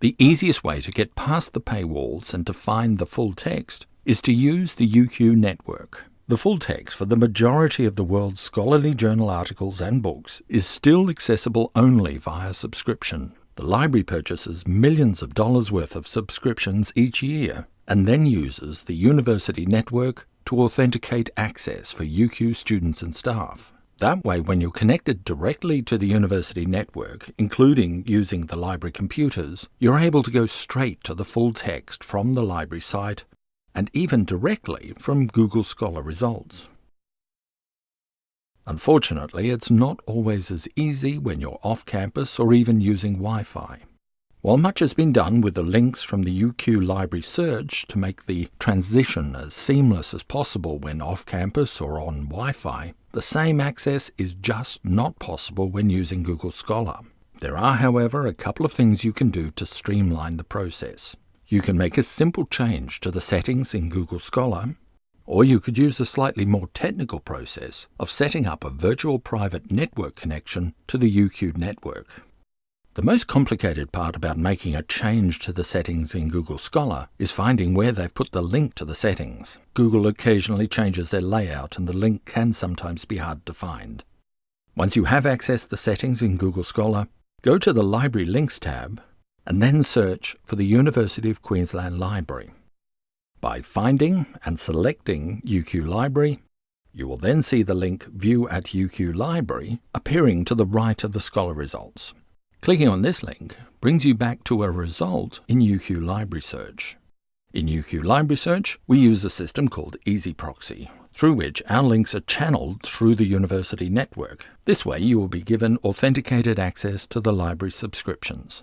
The easiest way to get past the paywalls and to find the full text is to use the UQ network. The full text for the majority of the world's scholarly journal articles and books is still accessible only via subscription. The library purchases millions of dollars worth of subscriptions each year and then uses the university network to authenticate access for UQ students and staff. That way, when you're connected directly to the university network, including using the library computers, you're able to go straight to the full text from the library site and even directly from Google Scholar results. Unfortunately, it's not always as easy when you're off campus or even using Wi-Fi. While much has been done with the links from the UQ Library Search to make the transition as seamless as possible when off campus or on Wi-Fi, the same access is just not possible when using Google Scholar. There are, however, a couple of things you can do to streamline the process. You can make a simple change to the settings in Google Scholar, or you could use a slightly more technical process of setting up a virtual private network connection to the UQ network. The most complicated part about making a change to the settings in Google Scholar is finding where they've put the link to the settings. Google occasionally changes their layout and the link can sometimes be hard to find. Once you have accessed the settings in Google Scholar, go to the Library Links tab and then search for the University of Queensland Library. By finding and selecting UQ Library, you will then see the link View at UQ Library appearing to the right of the Scholar results. Clicking on this link brings you back to a result in UQ Library Search. In UQ Library Search, we use a system called EZproxy, through which our links are channeled through the university network. This way you will be given authenticated access to the library subscriptions.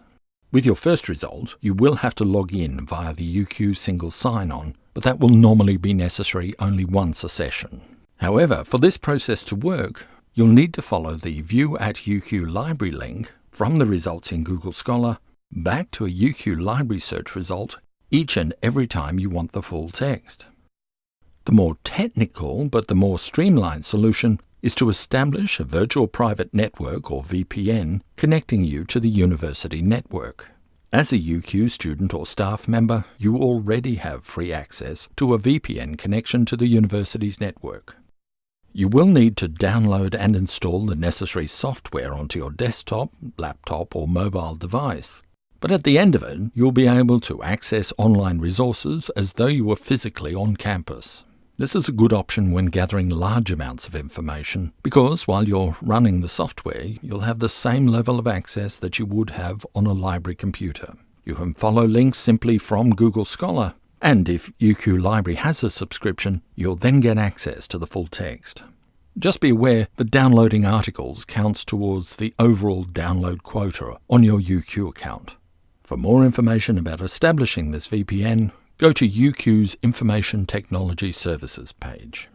With your first result, you will have to log in via the UQ single sign-on, but that will normally be necessary only once a session. However, for this process to work, you'll need to follow the View at UQ Library link from the results in Google Scholar back to a UQ library search result each and every time you want the full text. The more technical but the more streamlined solution is to establish a virtual private network or VPN connecting you to the university network. As a UQ student or staff member, you already have free access to a VPN connection to the university's network. You will need to download and install the necessary software onto your desktop, laptop or mobile device. But at the end of it, you'll be able to access online resources as though you were physically on campus. This is a good option when gathering large amounts of information because while you're running the software, you'll have the same level of access that you would have on a library computer. You can follow links simply from Google Scholar and if UQ Library has a subscription, you'll then get access to the full text. Just be aware that downloading articles counts towards the overall download quota on your UQ account. For more information about establishing this VPN, go to UQ's Information Technology Services page.